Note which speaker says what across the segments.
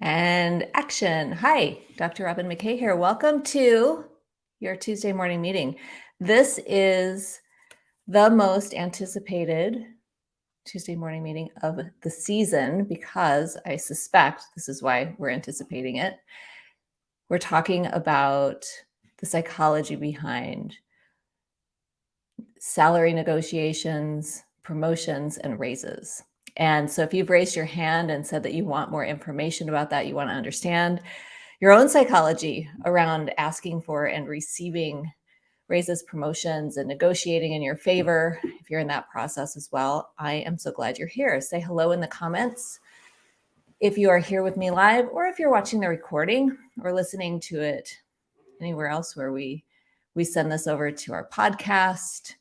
Speaker 1: And action. Hi, Dr. Robin McKay here. Welcome to your Tuesday morning meeting. This is the most anticipated Tuesday morning meeting of the season because I suspect this is why we're anticipating it. We're talking about the psychology behind salary negotiations, promotions, and raises. And so if you've raised your hand and said that you want more information about that, you want to understand your own psychology around asking for and receiving raises, promotions, and negotiating in your favor, if you're in that process as well, I am so glad you're here. Say hello in the comments if you are here with me live or if you're watching the recording or listening to it anywhere else where we we send this over to our podcast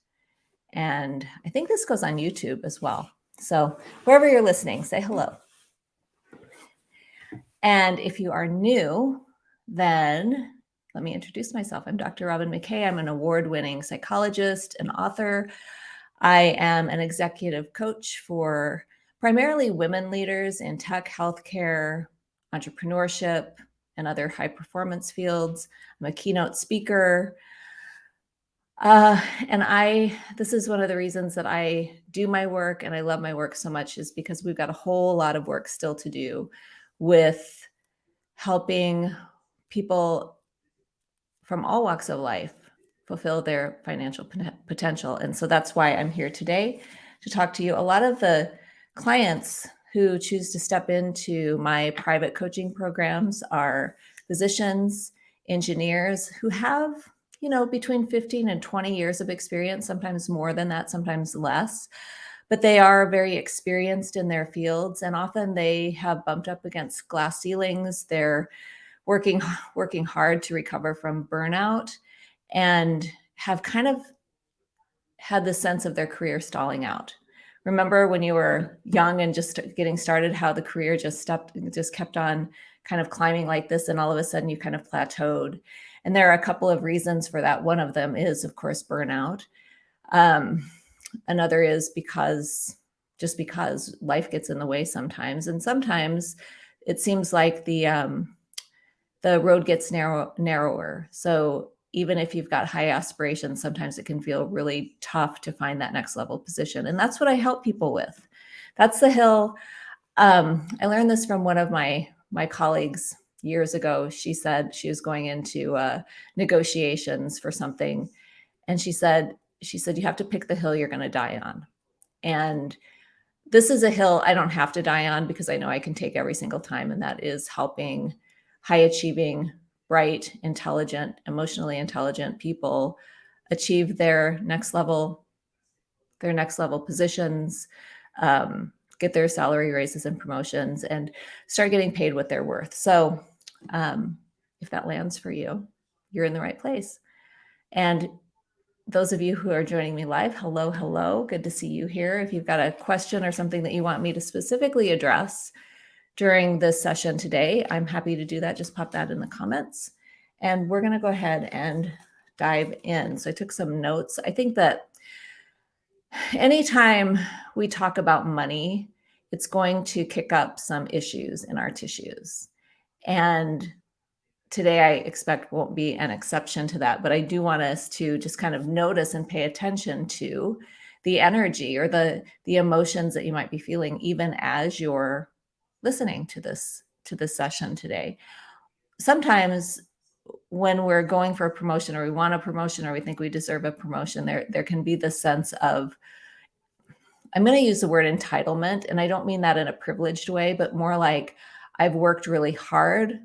Speaker 1: and I think this goes on YouTube as well. So wherever you're listening, say hello. And if you are new, then let me introduce myself. I'm Dr. Robin McKay. I'm an award-winning psychologist and author. I am an executive coach for primarily women leaders in tech, healthcare, entrepreneurship, and other high performance fields. I'm a keynote speaker. Uh, and I, this is one of the reasons that I do my work and I love my work so much is because we've got a whole lot of work still to do with helping people from all walks of life fulfill their financial potential. And so that's why I'm here today to talk to you. A lot of the clients who choose to step into my private coaching programs are physicians, engineers who have you know, between 15 and 20 years of experience, sometimes more than that, sometimes less. But they are very experienced in their fields and often they have bumped up against glass ceilings. They're working working hard to recover from burnout and have kind of had the sense of their career stalling out. Remember when you were young and just getting started, how the career just stepped, just kept on kind of climbing like this, and all of a sudden you kind of plateaued. And there are a couple of reasons for that. One of them is, of course, burnout. Um, another is because just because life gets in the way sometimes. And sometimes it seems like the um, the road gets narrow, narrower. So even if you've got high aspirations, sometimes it can feel really tough to find that next level position. And that's what I help people with. That's the hill. Um, I learned this from one of my my colleagues years ago, she said she was going into uh, negotiations for something. And she said, she said, you have to pick the hill you're going to die on. And this is a hill I don't have to die on because I know I can take every single time. And that is helping high achieving, bright, intelligent, emotionally intelligent people achieve their next level, their next level positions, um, get their salary raises and promotions and start getting paid what they're worth. So um, if that lands for you, you're in the right place. And those of you who are joining me live, hello, hello. Good to see you here. If you've got a question or something that you want me to specifically address during this session today, I'm happy to do that. Just pop that in the comments. And we're going to go ahead and dive in. So I took some notes. I think that anytime we talk about money, it's going to kick up some issues in our tissues. And today I expect won't be an exception to that, but I do want us to just kind of notice and pay attention to the energy or the the emotions that you might be feeling even as you're listening to this to this session today. Sometimes when we're going for a promotion or we want a promotion or we think we deserve a promotion, there there can be the sense of I'm going to use the word entitlement and I don't mean that in a privileged way, but more like I've worked really hard.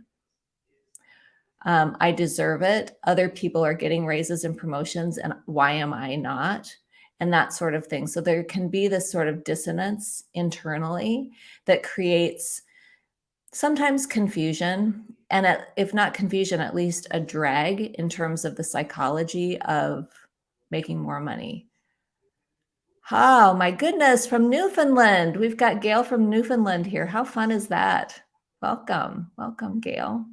Speaker 1: Um, I deserve it. Other people are getting raises and promotions, and why am I not? And that sort of thing. So there can be this sort of dissonance internally that creates sometimes confusion, and at, if not confusion, at least a drag in terms of the psychology of making more money. Oh my goodness, from Newfoundland. We've got Gail from Newfoundland here. How fun is that? Welcome. Welcome, Gail.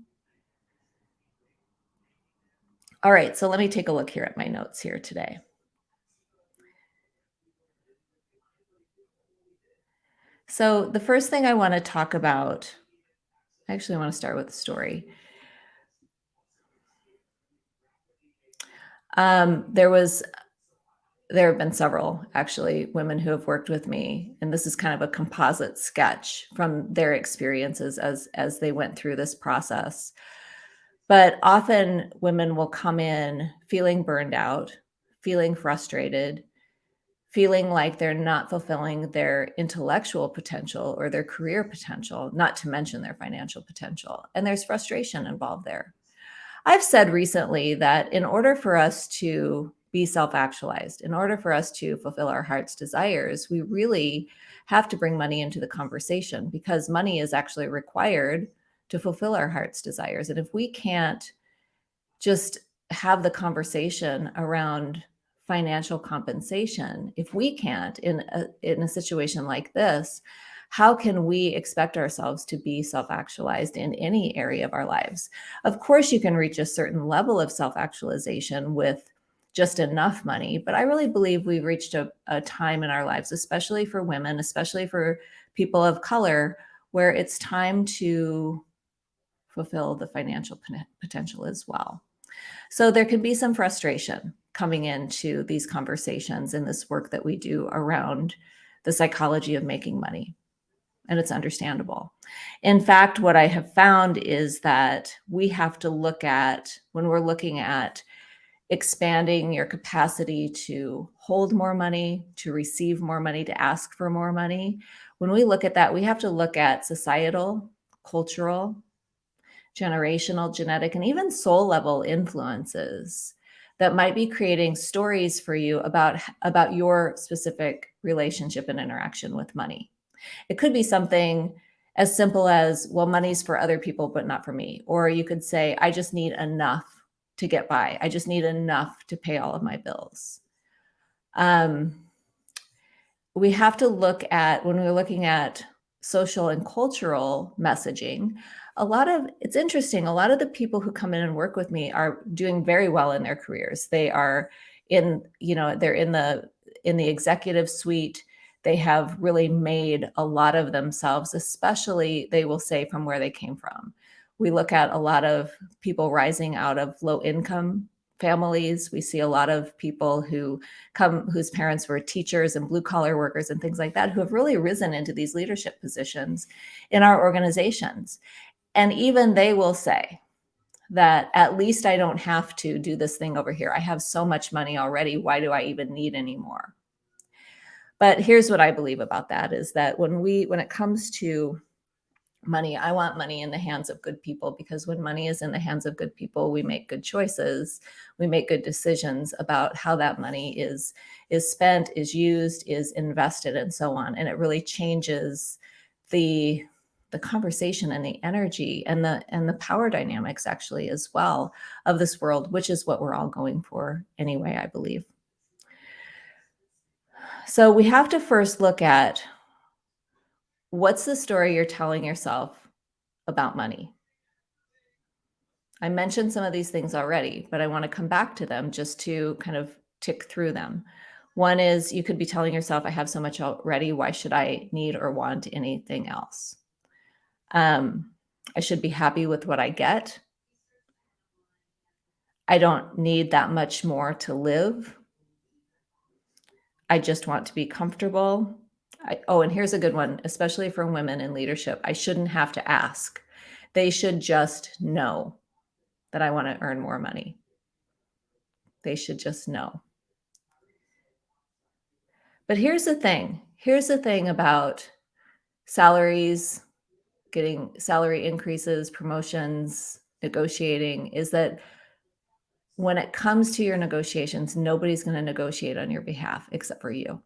Speaker 1: All right, so let me take a look here at my notes here today. So the first thing I want to talk about I actually want to start with a story. Um, there was there have been several actually women who have worked with me and this is kind of a composite sketch from their experiences as as they went through this process. But often women will come in feeling burned out feeling frustrated feeling like they're not fulfilling their intellectual potential or their career potential not to mention their financial potential and there's frustration involved there. I've said recently that in order for us to be self-actualized. In order for us to fulfill our heart's desires, we really have to bring money into the conversation because money is actually required to fulfill our heart's desires. And if we can't just have the conversation around financial compensation, if we can't in a, in a situation like this, how can we expect ourselves to be self-actualized in any area of our lives? Of course, you can reach a certain level of self-actualization with just enough money. But I really believe we've reached a, a time in our lives, especially for women, especially for people of color, where it's time to fulfill the financial potential as well. So there can be some frustration coming into these conversations and this work that we do around the psychology of making money. And it's understandable. In fact, what I have found is that we have to look at, when we're looking at expanding your capacity to hold more money, to receive more money, to ask for more money. When we look at that, we have to look at societal, cultural, generational, genetic, and even soul level influences that might be creating stories for you about, about your specific relationship and interaction with money. It could be something as simple as, well, money's for other people, but not for me. Or you could say, I just need enough to get by. I just need enough to pay all of my bills. Um, we have to look at, when we're looking at social and cultural messaging, a lot of, it's interesting, a lot of the people who come in and work with me are doing very well in their careers. They are in, you know, they're in the, in the executive suite. They have really made a lot of themselves, especially they will say from where they came from. We look at a lot of people rising out of low income families. We see a lot of people who come, whose parents were teachers and blue collar workers and things like that, who have really risen into these leadership positions in our organizations. And even they will say that at least I don't have to do this thing over here. I have so much money already. Why do I even need any more? But here's what I believe about that is that when we, when it comes to money. I want money in the hands of good people because when money is in the hands of good people, we make good choices. We make good decisions about how that money is, is spent, is used, is invested, and so on. And it really changes the the conversation and the energy and the and the power dynamics actually as well of this world, which is what we're all going for anyway, I believe. So we have to first look at What's the story you're telling yourself about money? I mentioned some of these things already, but I want to come back to them just to kind of tick through them. One is you could be telling yourself, I have so much already. Why should I need or want anything else? Um, I should be happy with what I get. I don't need that much more to live. I just want to be comfortable. I, oh, and here's a good one, especially for women in leadership. I shouldn't have to ask. They should just know that I want to earn more money. They should just know. But here's the thing. Here's the thing about salaries, getting salary increases, promotions, negotiating is that when it comes to your negotiations, nobody's going to negotiate on your behalf except for you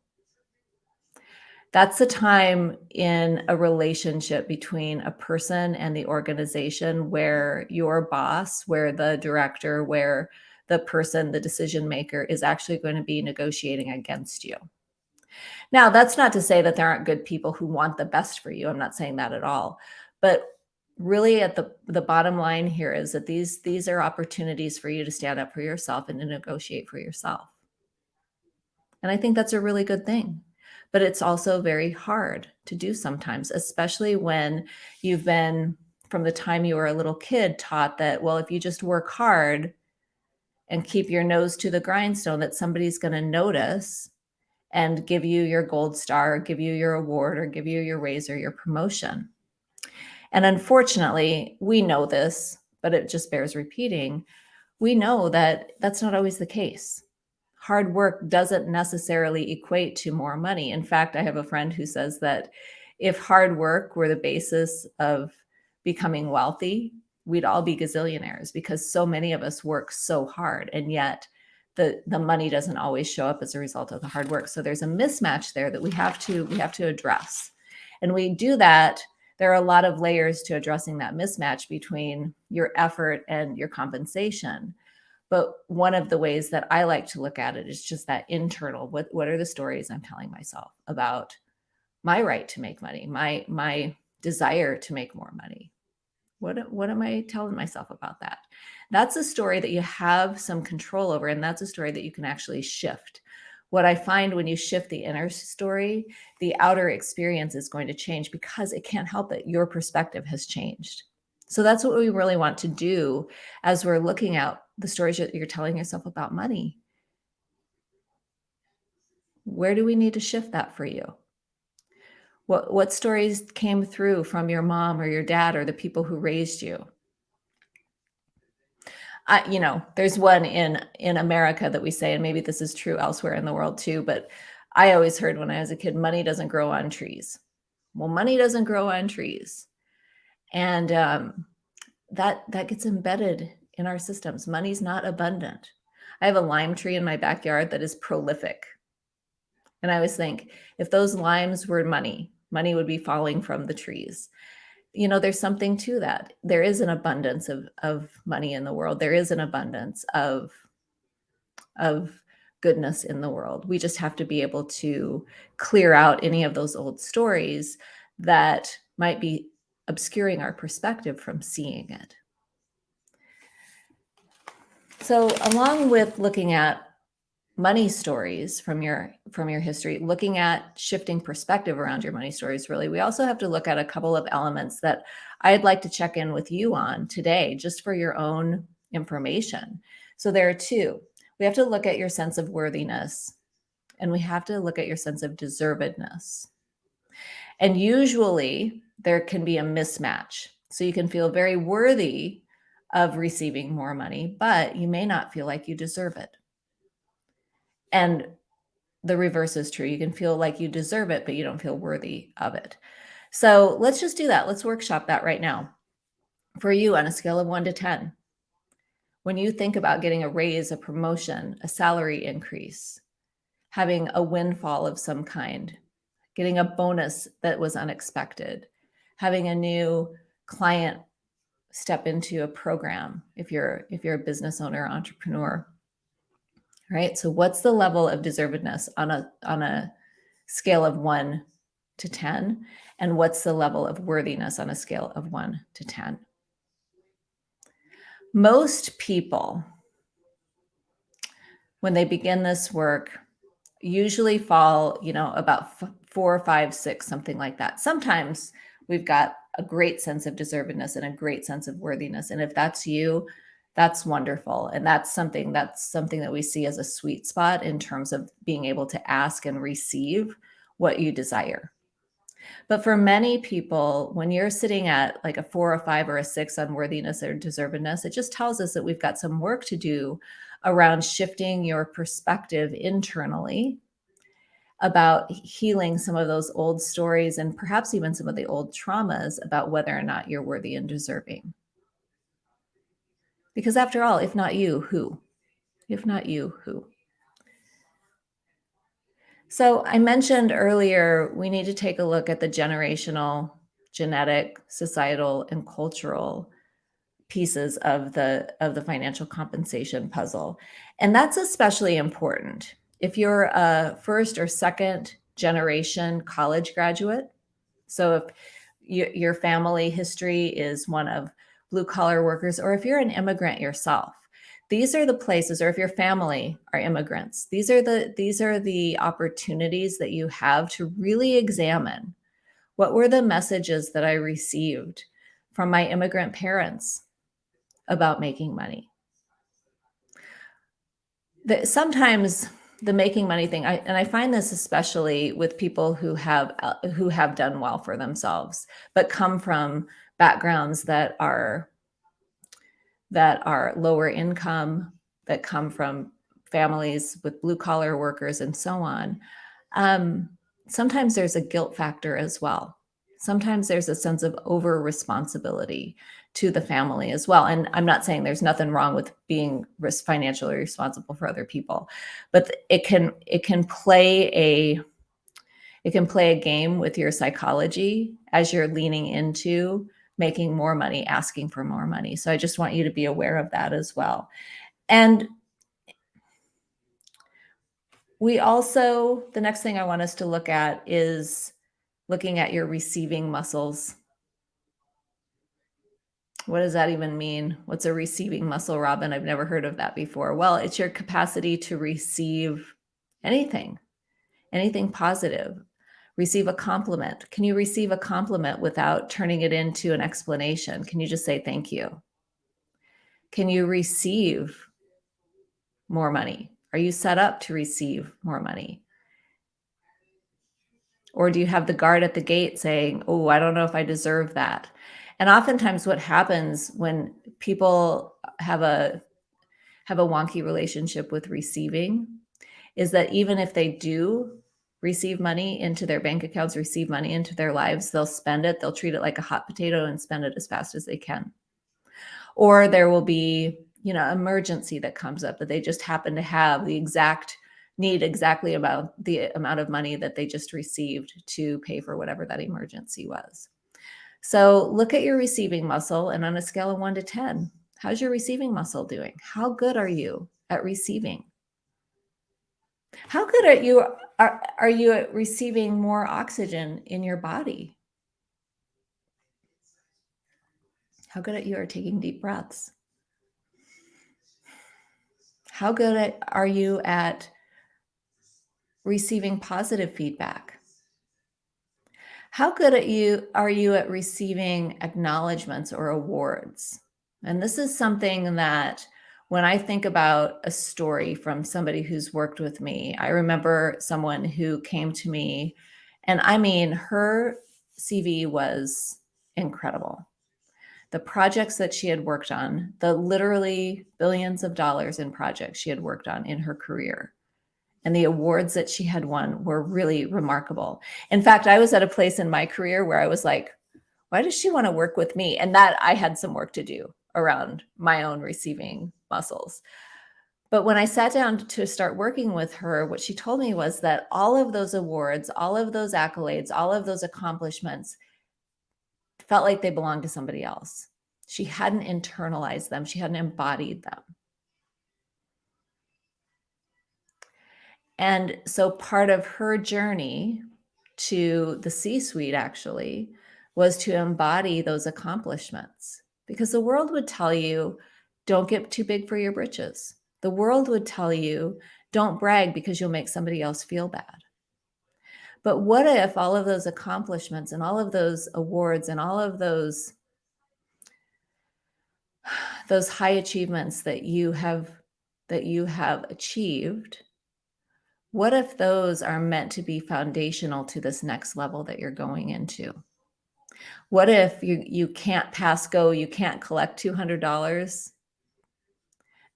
Speaker 1: that's the time in a relationship between a person and the organization where your boss, where the director, where the person, the decision maker is actually going to be negotiating against you. Now, that's not to say that there aren't good people who want the best for you. I'm not saying that at all. But really at the, the bottom line here is that these, these are opportunities for you to stand up for yourself and to negotiate for yourself. And I think that's a really good thing but it's also very hard to do sometimes, especially when you've been from the time you were a little kid taught that, well, if you just work hard and keep your nose to the grindstone, that somebody's going to notice and give you your gold star, give you your award, or give you your raise or your promotion. And unfortunately, we know this, but it just bears repeating. We know that that's not always the case. Hard work doesn't necessarily equate to more money. In fact, I have a friend who says that if hard work were the basis of becoming wealthy, we'd all be gazillionaires because so many of us work so hard. And yet, the the money doesn't always show up as a result of the hard work so there's a mismatch there that we have to we have to address and we do that there are a lot of layers to addressing that mismatch between your effort and your compensation but one of the ways that i like to look at it is just that internal what what are the stories i'm telling myself about my right to make money my my desire to make more money? What what am i telling myself about that? That's a story that you have some control over and that's a story that you can actually shift. What i find when you shift the inner story the outer experience is going to change because it can't help it. Your perspective has changed so that's what we really want to do as we're looking at the stories that you're telling yourself about money. Where do we need to shift that for you? What what stories came through from your mom or your dad or the people who raised you? I, you know, there's one in in America that we say, and maybe this is true elsewhere in the world too, but I always heard when I was a kid, money doesn't grow on trees. Well, money doesn't grow on trees, and um, that that gets embedded in our systems. Money's not abundant. I have a lime tree in my backyard that is prolific, and I always think if those limes were money, money would be falling from the trees. You know there's something to that. There is an abundance of of money in the world. There is an abundance of of goodness in the world. We just have to be able to clear out any of those old stories that might be obscuring our perspective from seeing it. So along with looking at money stories from your from your history looking at shifting perspective around your money stories really we also have to look at a couple of elements that i'd like to check in with you on today just for your own information. So there are two. We have to look at your sense of worthiness and we have to look at your sense of deservedness. And usually there can be a mismatch so you can feel very worthy of receiving more money but you may not feel like you deserve it and the reverse is true. You can feel like you deserve it, but you don't feel worthy of it. So let's just do that. Let's workshop that right now. For you on a scale of one to 10, when you think about getting a raise, a promotion, a salary increase, having a windfall of some kind, getting a bonus that was unexpected, having a new client step into a program if you're if you're a business owner entrepreneur right? So what's the level of deservedness on a on a scale of 1 to 10 and what's the level of worthiness on a scale of 1 to 10? Most people when they begin this work usually fall, you know, about four, five, six, something like that. Sometimes we've got a great sense of deservedness and a great sense of worthiness. And if that's you, that's wonderful and that's something that's something that we see as a sweet spot in terms of being able to ask and receive what you desire but for many people when you're sitting at like a four or five or a six on worthiness or deservedness it just tells us that we've got some work to do around shifting your perspective internally about healing some of those old stories and perhaps even some of the old traumas about whether or not you're worthy and deserving because after all, if not you, who? If not you, who? So I mentioned earlier, we need to take a look at the generational, genetic, societal, and cultural pieces of the of the financial compensation puzzle. And that's especially important. If you're a first or second generation college graduate, so if you, your family history is one of blue collar workers, or if you're an immigrant yourself, these are the places, or if your family are immigrants, these are the these are the opportunities that you have to really examine what were the messages that I received from my immigrant parents about making money. That sometimes the making money thing, I, and I find this especially with people who have uh, who have done well for themselves, but come from backgrounds that are that are lower income, that come from families with blue collar workers and so on. Um, sometimes there's a guilt factor as well. Sometimes there's a sense of over responsibility to the family as well. And I'm not saying there's nothing wrong with being financially responsible for other people, but it can it can play a it can play a game with your psychology as you're leaning into making more money, asking for more money. So I just want you to be aware of that as well. And we also, the next thing I want us to look at is looking at your receiving muscles. What does that even mean? What's a receiving muscle, Robin? I've never heard of that before. Well, it's your capacity to receive anything, anything positive. Receive a compliment. Can you receive a compliment without turning it into an explanation? Can you just say thank you? Can you receive more money? Are you set up to receive more money? Or do you have the guard at the gate saying, oh, I don't know if I deserve that? And oftentimes what happens when people have a have a wonky relationship with receiving is that even if they do receive money into their bank accounts, receive money into their lives, they'll spend it, they'll treat it like a hot potato and spend it as fast as they can. Or there will be you know, emergency that comes up that they just happen to have the exact need exactly about the amount of money that they just received to pay for whatever that emergency was. So look at your receiving muscle and on a scale of one to 10, how's your receiving muscle doing? How good are you at receiving? How good are you are, are you at receiving more oxygen in your body? How good at you are taking deep breaths? How good at, are you at receiving positive feedback? How good at you are you at receiving acknowledgments or awards? And this is something that when I think about a story from somebody who's worked with me, I remember someone who came to me and I mean, her CV was incredible the projects that she had worked on, the literally billions of dollars in projects she had worked on in her career. And the awards that she had won were really remarkable. In fact, I was at a place in my career where I was like, why does she want to work with me? And that I had some work to do around my own receiving muscles. But when I sat down to start working with her, what she told me was that all of those awards, all of those accolades, all of those accomplishments felt like they belonged to somebody else. She hadn't internalized them. She hadn't embodied them. And so part of her journey to the C-suite actually was to embody those accomplishments because the world would tell you, don't get too big for your britches. The world would tell you, don't brag because you'll make somebody else feel bad. But what if all of those accomplishments and all of those awards and all of those those high achievements that you have that you have achieved what if those are meant to be foundational to this next level that you're going into what if you you can't pass go you can't collect $200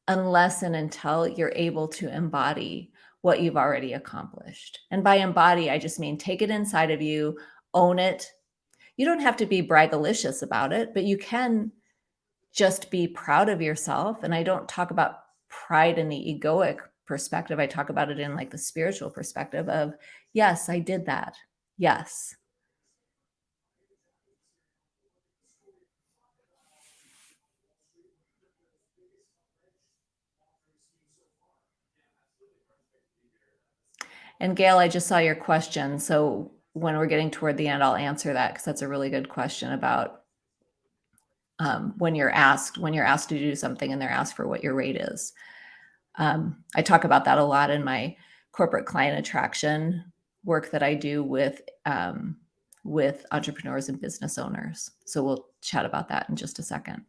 Speaker 1: unless and until you're able to embody what you've already accomplished. And by embody, I just mean take it inside of you, own it. You don't have to be braggalicious about it, but you can just be proud of yourself. And I don't talk about pride in the egoic perspective. I talk about it in like the spiritual perspective of, yes, I did that. Yes, And Gail, I just saw your question. So when we're getting toward the end, I'll answer that because that's a really good question about um, when you're asked when you're asked to do something and they're asked for what your rate is. Um, I talk about that a lot in my corporate client attraction work that I do with um, with entrepreneurs and business owners. So we'll chat about that in just a second.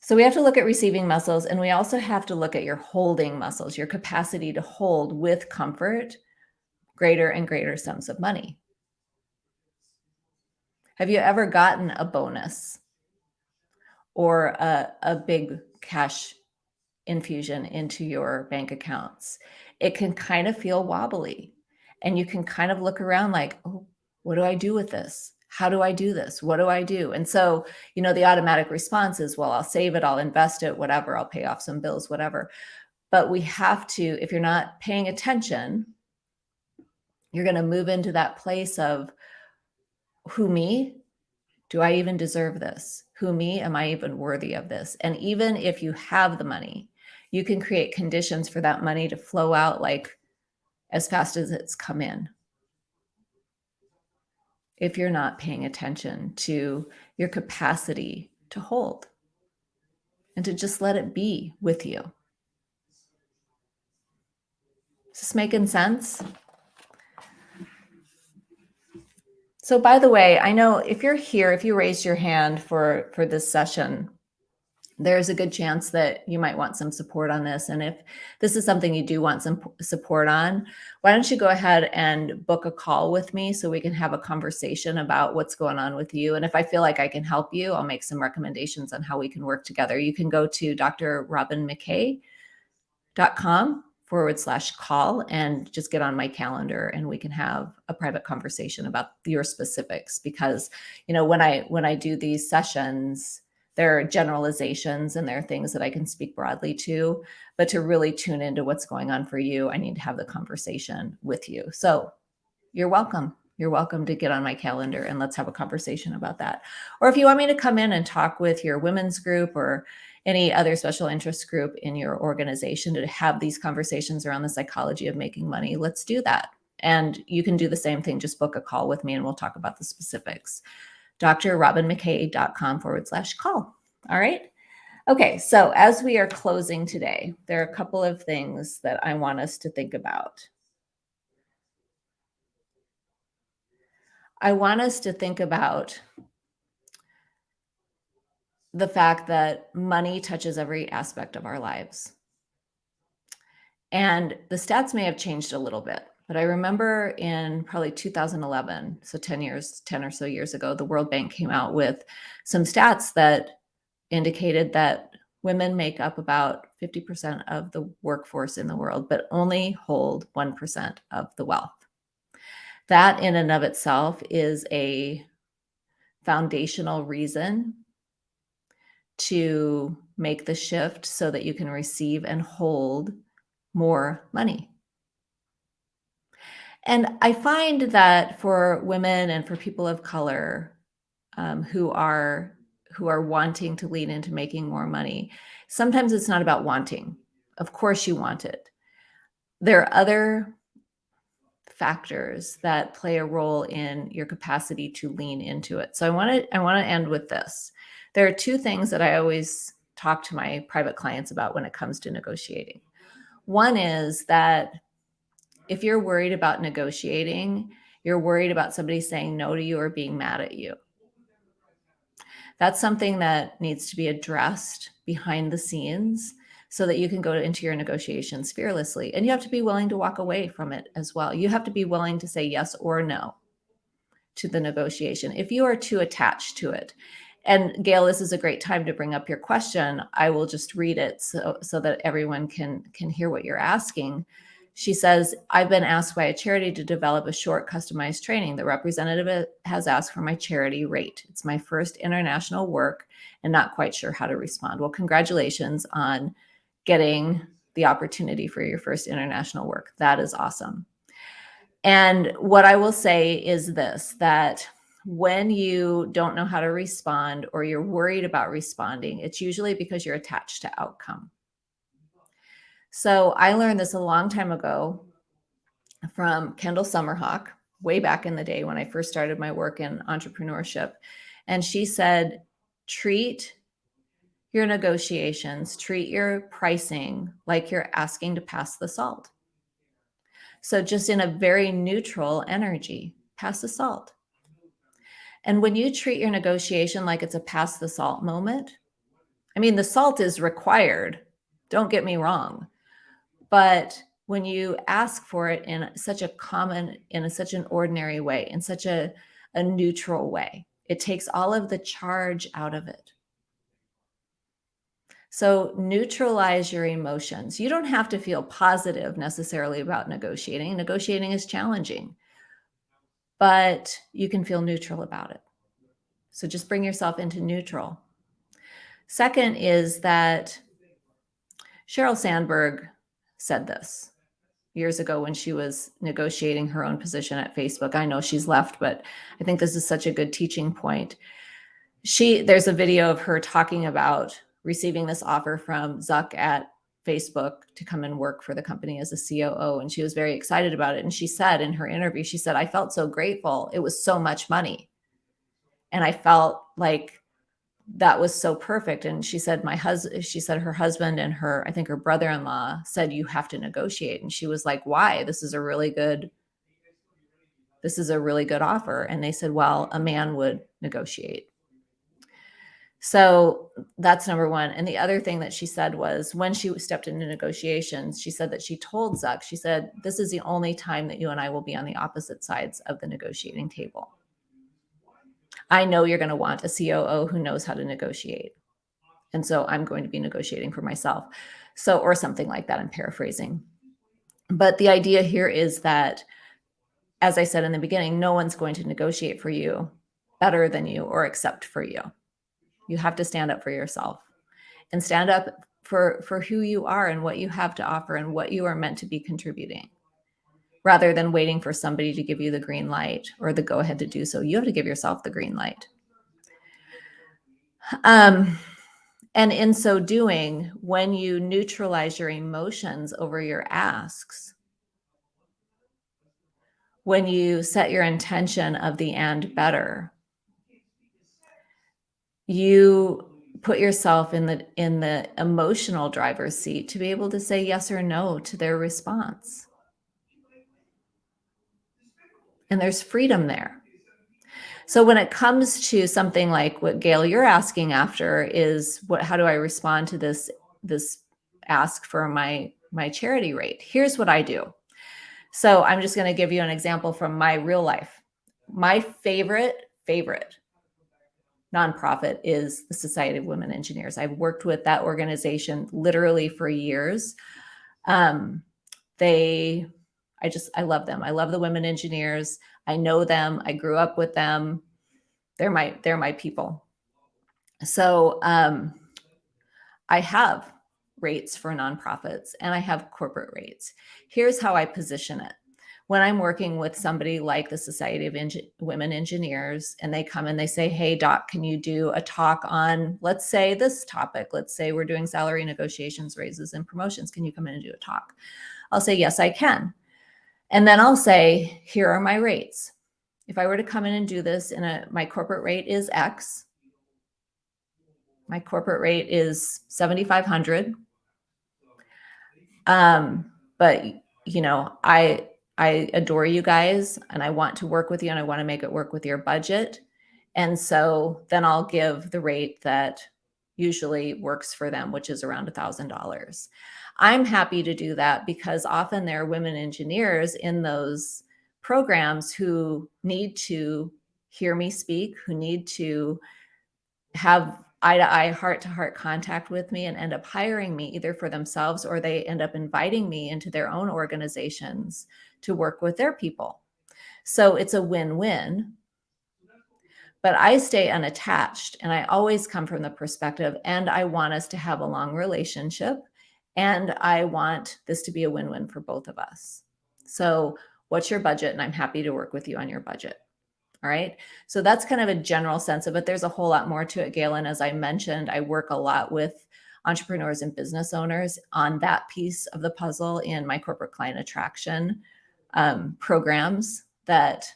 Speaker 1: So we have to look at receiving muscles and we also have to look at your holding muscles, your capacity to hold with comfort greater and greater sums of money. Have you ever gotten a bonus or a, a big cash infusion into your bank accounts? It can kind of feel wobbly and you can kind of look around like, oh, what do I do with this? How do I do this? What do I do? And so, you know, the automatic response is, well, I'll save it, I'll invest it, whatever, I'll pay off some bills, whatever. But we have to, if you're not paying attention, you're going to move into that place of who me? Do I even deserve this? Who me? Am I even worthy of this? And even if you have the money, you can create conditions for that money to flow out like as fast as it's come in. If you're not paying attention to your capacity to hold and to just let it be with you. Is this making sense? So by the way, I know if you're here, if you raised your hand for, for this session, there's a good chance that you might want some support on this. And if this is something you do want some support on, why don't you go ahead and book a call with me so we can have a conversation about what's going on with you. And if I feel like I can help you, I'll make some recommendations on how we can work together. You can go to drrobinmckay.com forward slash call and just get on my calendar and we can have a private conversation about your specifics because you know when i when i do these sessions there are generalizations and there are things that i can speak broadly to but to really tune into what's going on for you i need to have the conversation with you so you're welcome you're welcome to get on my calendar and let's have a conversation about that or if you want me to come in and talk with your women's group or any other special interest group in your organization to have these conversations around the psychology of making money, let's do that. And you can do the same thing, just book a call with me and we'll talk about the specifics. drrobinmckay.com forward slash call. All right. Okay, so as we are closing today, there are a couple of things that I want us to think about. I want us to think about the fact that money touches every aspect of our lives. And the stats may have changed a little bit, but I remember in probably 2011, so 10 years, 10 or so years ago, the World Bank came out with some stats that indicated that women make up about 50% of the workforce in the world, but only hold 1% of the wealth. That in and of itself is a foundational reason to make the shift so that you can receive and hold more money. And I find that for women and for people of color um, who are who are wanting to lean into making more money, sometimes it's not about wanting. Of course you want it. There are other factors that play a role in your capacity to lean into it. So I want to I want to end with this. There are two things that I always talk to my private clients about when it comes to negotiating. One is that if you're worried about negotiating, you're worried about somebody saying no to you or being mad at you. That's something that needs to be addressed behind the scenes so that you can go into your negotiations fearlessly. And you have to be willing to walk away from it as well. You have to be willing to say yes or no to the negotiation. If you are too attached to it, and Gail, this is a great time to bring up your question. I will just read it so, so that everyone can, can hear what you're asking. She says, I've been asked by a charity to develop a short customized training. The representative has asked for my charity rate. It's my first international work and not quite sure how to respond. Well, congratulations on getting the opportunity for your first international work. That is awesome. And what I will say is this, that when you don't know how to respond or you're worried about responding, it's usually because you're attached to outcome. So I learned this a long time ago from Kendall Summerhawk, way back in the day when I first started my work in entrepreneurship. And she said, treat your negotiations, treat your pricing like you're asking to pass the salt. So just in a very neutral energy, pass the salt. And when you treat your negotiation like it's a pass the salt moment, I mean, the salt is required. Don't get me wrong. But when you ask for it in such a common, in a, such an ordinary way, in such a, a neutral way, it takes all of the charge out of it. So neutralize your emotions. You don't have to feel positive necessarily about negotiating. Negotiating is challenging, but you can feel neutral about it. So just bring yourself into neutral. Second is that Sheryl Sandberg said this years ago when she was negotiating her own position at Facebook. I know she's left, but I think this is such a good teaching point. She there's a video of her talking about receiving this offer from Zuck at Facebook to come and work for the company as a COO. And she was very excited about it. And she said in her interview, she said, I felt so grateful. It was so much money. And I felt like that was so perfect. And she said, my husband, she said her husband and her, I think her brother-in-law said, you have to negotiate. And she was like, why? This is a really good, this is a really good offer. And they said, well, a man would negotiate. So that's number one. And the other thing that she said was when she stepped into negotiations, she said that she told Zuck, she said, this is the only time that you and I will be on the opposite sides of the negotiating table. I know you're going to want a COO who knows how to negotiate. And so I'm going to be negotiating for myself. So, or something like that. I'm paraphrasing. But the idea here is that, as I said in the beginning, no one's going to negotiate for you better than you or accept for you. You have to stand up for yourself and stand up for, for who you are and what you have to offer and what you are meant to be contributing rather than waiting for somebody to give you the green light or the go ahead to do so. You have to give yourself the green light. Um, and in so doing, when you neutralize your emotions over your asks, when you set your intention of the and better, you put yourself in the in the emotional driver's seat to be able to say yes or no to their response. And there's freedom there. So when it comes to something like what Gail you're asking after is what how do I respond to this this ask for my my charity rate? Here's what I do. So I'm just going to give you an example from my real life. My favorite favorite nonprofit is the Society of Women Engineers. I've worked with that organization literally for years. Um, they, I just, I love them. I love the women engineers. I know them. I grew up with them. They're my, they're my people. So um, I have rates for nonprofits and I have corporate rates. Here's how I position it when I'm working with somebody like the Society of Women Engineers and they come and they say, hey, doc, can you do a talk on, let's say this topic, let's say we're doing salary negotiations, raises and promotions. Can you come in and do a talk? I'll say, yes, I can. And then I'll say, here are my rates. If I were to come in and do this in a, my corporate rate is X. My corporate rate is 7,500. Um, but you know, I, I adore you guys and I want to work with you and I want to make it work with your budget. And so then I'll give the rate that usually works for them, which is around a $1,000. I'm happy to do that because often there are women engineers in those programs who need to hear me speak, who need to have eye to eye, heart to heart contact with me and end up hiring me either for themselves or they end up inviting me into their own organizations to work with their people. So it's a win-win. But I stay unattached and I always come from the perspective and I want us to have a long relationship and I want this to be a win-win for both of us. So what's your budget? And I'm happy to work with you on your budget. All right. So that's kind of a general sense of it. There's a whole lot more to it, Galen. As I mentioned, I work a lot with entrepreneurs and business owners on that piece of the puzzle in my corporate client attraction um, programs that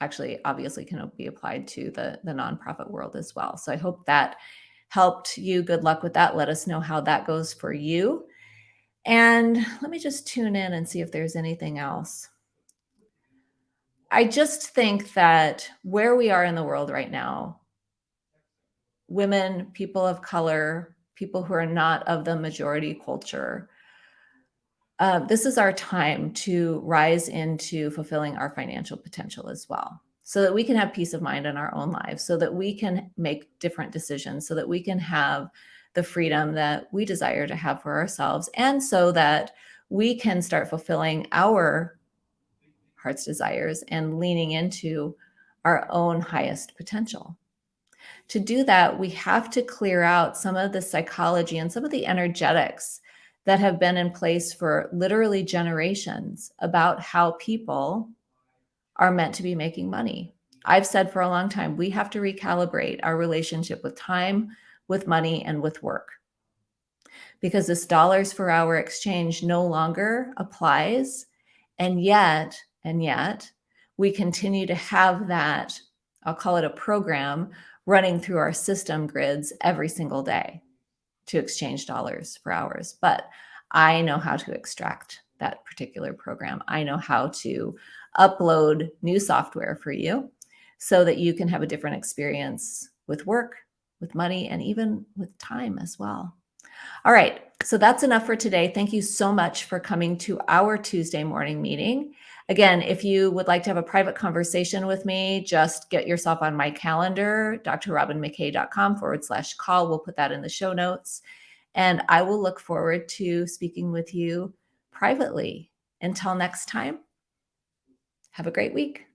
Speaker 1: actually obviously can be applied to the, the nonprofit world as well. So I hope that helped you. Good luck with that. Let us know how that goes for you. And let me just tune in and see if there's anything else. I just think that where we are in the world right now, women, people of color, people who are not of the majority culture, uh, this is our time to rise into fulfilling our financial potential as well so that we can have peace of mind in our own lives, so that we can make different decisions, so that we can have the freedom that we desire to have for ourselves, and so that we can start fulfilling our heart's desires and leaning into our own highest potential. To do that, we have to clear out some of the psychology and some of the energetics that have been in place for literally generations about how people are meant to be making money. I've said for a long time, we have to recalibrate our relationship with time, with money, and with work. Because this dollars per hour exchange no longer applies. And yet, and yet, we continue to have that, I'll call it a program, running through our system grids every single day to exchange dollars for hours. But I know how to extract that particular program. I know how to upload new software for you so that you can have a different experience with work, with money, and even with time as well. All right, so that's enough for today. Thank you so much for coming to our Tuesday morning meeting. Again, if you would like to have a private conversation with me, just get yourself on my calendar, drrobinmckay.com forward slash call. We'll put that in the show notes. And I will look forward to speaking with you privately. Until next time, have a great week.